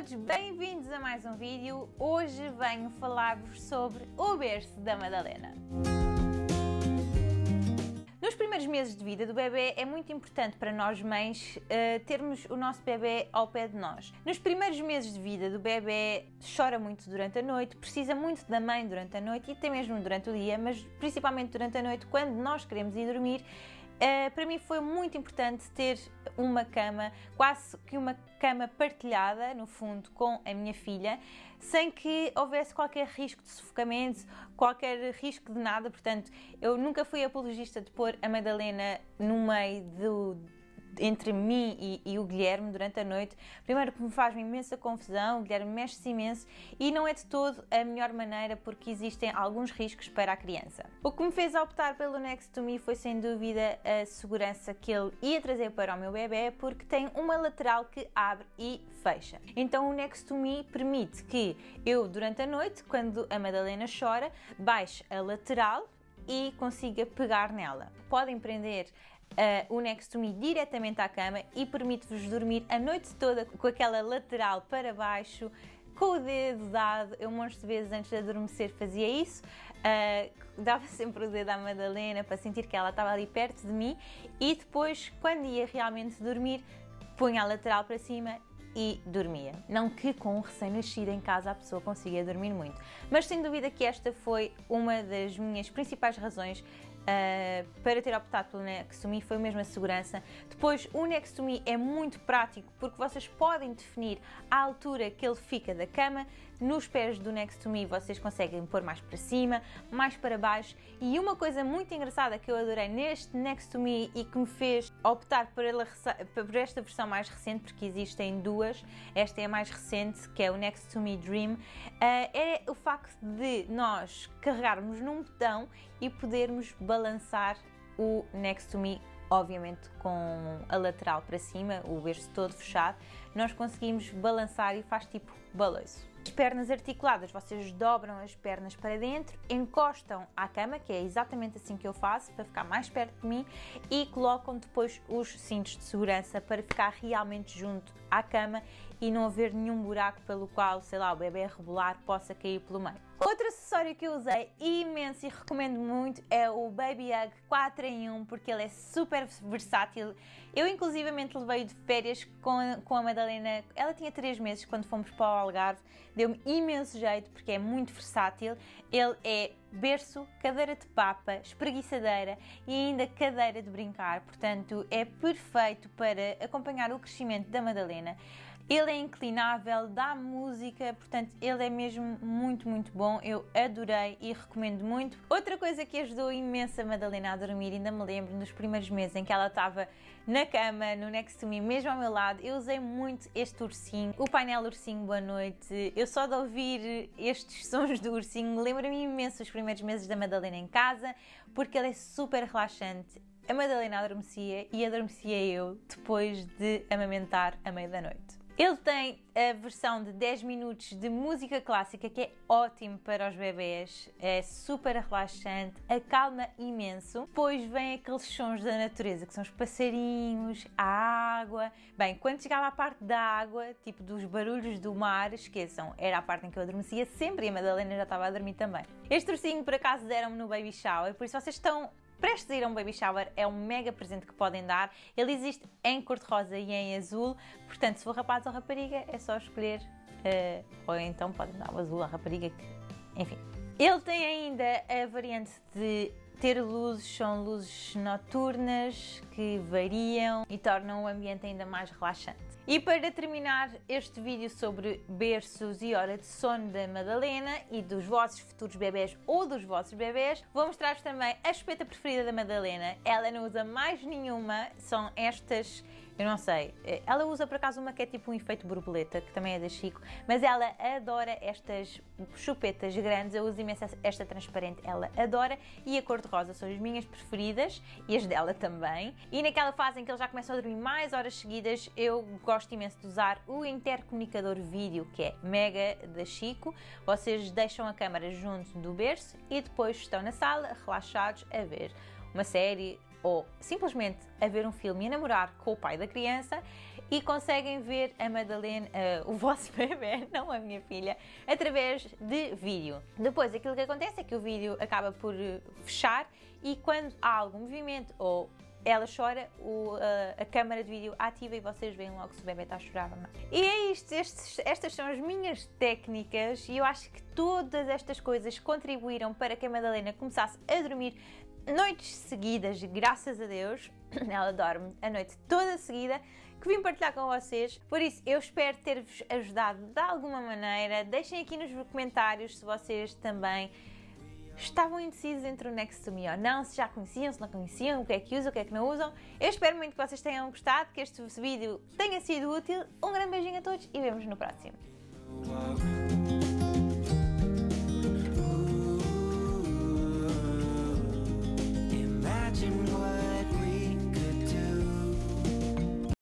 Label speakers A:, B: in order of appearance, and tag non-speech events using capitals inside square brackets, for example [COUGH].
A: todos, bem-vindos a mais um vídeo. Hoje venho falar-vos sobre o berço da Madalena. Nos primeiros meses de vida do bebê é muito importante para nós mães uh, termos o nosso bebê ao pé de nós. Nos primeiros meses de vida do bebê chora muito durante a noite, precisa muito da mãe durante a noite e até mesmo durante o dia, mas principalmente durante a noite quando nós queremos ir dormir Uh, para mim foi muito importante ter uma cama, quase que uma cama partilhada, no fundo, com a minha filha, sem que houvesse qualquer risco de sufocamento, qualquer risco de nada. Portanto, eu nunca fui apologista de pôr a Madalena no meio do entre mim e, e, o Guilherme durante a noite. Primeiro que me faz uma imensa confusão, o Guilherme mexe-se imenso e não é de todo a melhor maneira porque existem alguns riscos para a criança. O que me fez optar pelo Next to Me foi sem dúvida a segurança que ele ia trazer para o meu bebê porque tem uma lateral que abre e fecha. Então o Next to Me permite que eu durante a noite, quando a Madalena chora, baixe a lateral e consiga pegar nela. Podem prender uh, o Next to Me diretamente à cama e permite-vos dormir a noite toda com aquela lateral para baixo, com o dedo dado. Eu, um monte de vezes antes de adormecer, fazia isso. Uh, [LAUGHS] dava sempre o dedo à Madalena para sentir que ela estava ali perto de mim e depois, quando ia realmente dormir, punha a lateral para cima e dormia. Não que com um recém-nascido em casa a pessoa consiga dormir muito, mas sem dúvida que esta foi uma das minhas principais razões Uh, para ter optado pelo Nextome foi mesmo a segurança. Depois, o Nextome é muito prático porque vocês podem definir a altura que ele fica da cama. Nos pés do Nextome vocês conseguem pôr mais para cima, mais para baixo. E uma coisa muito engraçada que eu adorei neste Nextome e que me fez optar por, ela, por esta versão mais recente, porque existem duas, esta é a mais recente, que é o Nextome Dream, é o facto de nós carregarmos num botão e podermos balançar o Next to Me, obviamente com a lateral para cima, o berço todo fechado, nós conseguimos balançar e faz tipo balanço. As pernas articuladas, vocês dobram as pernas para dentro, encostam à cama, que é exatamente assim que eu faço, para ficar mais perto de mim, e colocam depois os cintos de segurança para ficar realmente junto à cama e não haver nenhum buraco pelo qual, sei lá, o bebê rebolar possa cair pelo meio. Outro acessório que eu usei imenso e recomendo muito é o Baby Hug 4 em 1 porque ele é super versátil. Eu inclusivamente levei de férias com com a Madalena, ela tinha 3 meses quando fomos para o Algarve, deu-me imenso jeito porque é muito versátil. Ele é berço, cadeira de papa, espreguiçadeira e ainda cadeira de brincar, portanto é perfeito para acompanhar o crescimento da Madalena. Ele é inclinável, dá música, portanto ele é mesmo muito, muito bom. Eu adorei e recomendo muito. Outra coisa que ajudou imenso a Madalena a dormir, ainda me lembro nos primeiros meses em que ela estava na cama, no Next to Me, mesmo ao meu lado, eu usei muito este ursinho, o painel ursinho Boa Noite. Eu só de ouvir estes [LAUGHS] sons do ursinho lembro-me imenso os primeiros meses da Madalena em casa, porque ele é super relaxante. A Madalena adormecia e adormecia eu depois de amamentar a meia da noite. Ele tem a versão de 10 minutos de música clássica que é ótimo para os bebés, é super relaxante, acalma imenso. Depois vem aqueles sons da natureza, que são os passarinhos, a água. Bem, quando chegava à parte da água, tipo dos barulhos do mar, esqueçam, era a parte em que eu adormecia sempre e a Madalena já estava a dormir também. Este ursinho por acaso deram-me no baby shower, por isso vocês estão prestes a ir a um baby shower é um mega presente que podem dar. Ele existe em cor-de-rosa e em azul, portanto, se for rapaz ou rapariga, é só escolher, uh, ou então podem dar o azul à rapariga, que, enfim. Ele tem ainda a variante de ter luzes, são luzes noturnas que variam e tornam o ambiente ainda mais relaxante. E para terminar este vídeo sobre berços e hora de sono da Madalena e dos vossos futuros bebés ou dos vossos bebés, vou mostrar-vos também a chupeta preferida da Madalena. Ela não usa mais nenhuma, são estas eu não sei. Eh, ela usa por acaso uma que é tipo um efeito borboleta, que também é da Chico, mas ela adora estas chupetas grandes. Eu uso imenso esta transparente, ela adora. E a cor-de-rosa são as minhas preferidas e as dela também. E naquela fase em que ele já começa a dormir mais horas seguidas, eu gosto imenso de usar o intercomunicador vídeo, que é mega da Chico. Vocês deixam a câmera junto do berço e depois estão na sala relaxados a ver uma série ou simplesmente a ver um filme e a namorar com o pai da criança e conseguem ver a Madalena, uh, o vosso [LAUGHS] bebê, não a minha filha, através de vídeo. Depois, aquilo que acontece é que o vídeo acaba por uh, fechar e quando há algum movimento ou ela chora, o, a, a câmara de vídeo ativa e vocês veem logo se o bebê está a chorar ou não. E é isto, estes, estas são as minhas técnicas e eu acho que todas estas coisas contribuíram para que a Madalena começasse a dormir noites seguidas, graças a Deus. [CLEARS THROAT] Ela dorme a noite toda seguida que vim partilhar com vocês. Por isso, eu espero ter-vos ajudado de alguma maneira. Deixem aqui nos comentários se vocês também estavam indecisos entre o Next to Me ou não, se já conheciam, se não conheciam, o que é que usam, o que é que não usam. Eu espero muito que vocês tenham gostado, que este vídeo tenha sido útil. Um grande beijinho a todos e vemos no próximo.